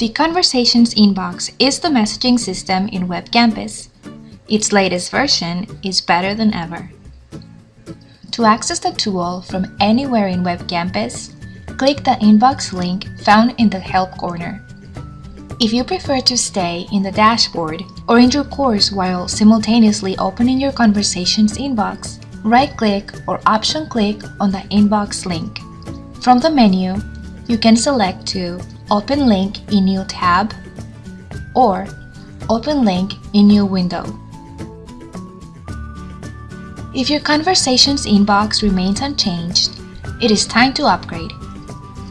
The Conversations inbox is the messaging system in WebCampus. Its latest version is better than ever. To access the tool from anywhere in WebCampus, click the inbox link found in the Help corner. If you prefer to stay in the dashboard or in your course while simultaneously opening your Conversations inbox, right-click or option-click on the inbox link. From the menu, you can select to Open link in new tab or Open link in new window. If your Conversations inbox remains unchanged, it is time to upgrade.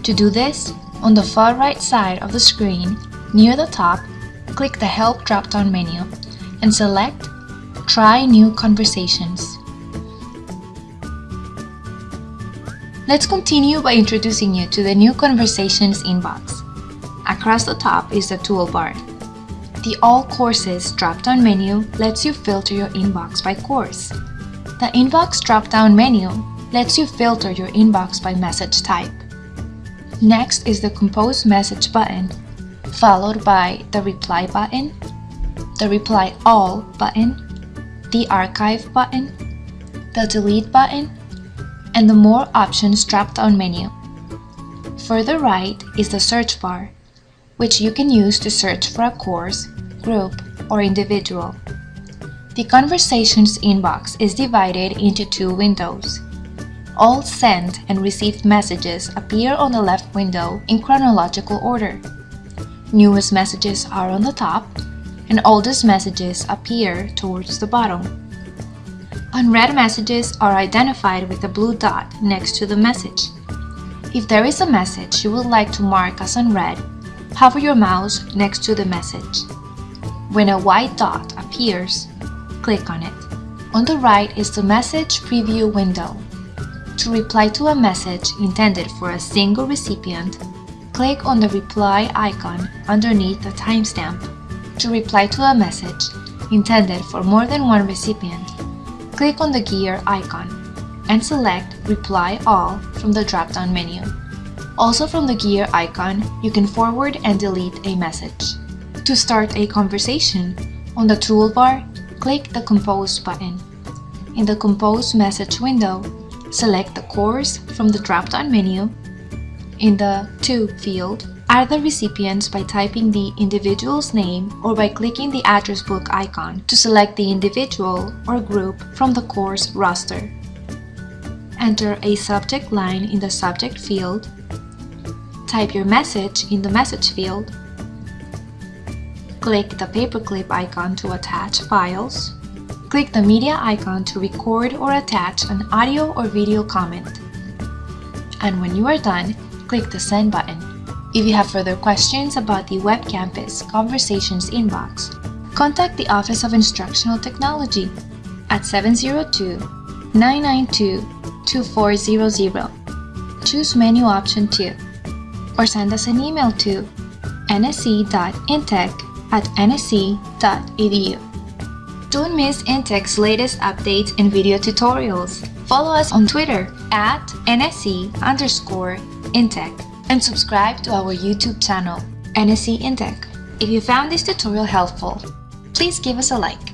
To do this, on the far right side of the screen, near the top, click the Help drop-down menu and select Try New Conversations. Let's continue by introducing you to the new Conversations inbox. Across the top is the toolbar. The All Courses drop-down menu lets you filter your inbox by course. The Inbox drop-down menu lets you filter your inbox by message type. Next is the Compose Message button, followed by the Reply button, the Reply All button, the Archive button, the Delete button, and the More Options drop-down menu. Further right is the search bar, which you can use to search for a course, group, or individual. The Conversations inbox is divided into two windows. All sent and received messages appear on the left window in chronological order. Newest messages are on the top, and oldest messages appear towards the bottom. Unread messages are identified with a blue dot next to the message. If there is a message you would like to mark as unread, hover your mouse next to the message. When a white dot appears, click on it. On the right is the Message Preview window. To reply to a message intended for a single recipient, click on the reply icon underneath the timestamp. To reply to a message intended for more than one recipient, click on the gear icon and select Reply All from the drop-down menu. Also from the gear icon, you can forward and delete a message. To start a conversation, on the toolbar, click the Compose button. In the Compose message window, select the course from the drop-down menu. In the To field, add the recipients by typing the individual's name or by clicking the address book icon to select the individual or group from the course roster. Enter a subject line in the subject field Type your message in the message field. Click the paperclip icon to attach files. Click the media icon to record or attach an audio or video comment. And when you are done, click the send button. If you have further questions about the Web Campus Conversations inbox, contact the Office of Instructional Technology at 702-992-2400. Choose menu option 2 or send us an email to nsc.intech at nsc.edu. Don't miss Intech's latest updates and video tutorials. Follow us on Twitter at nsc underscore intech and subscribe to our YouTube channel, NSC Intech. If you found this tutorial helpful, please give us a like.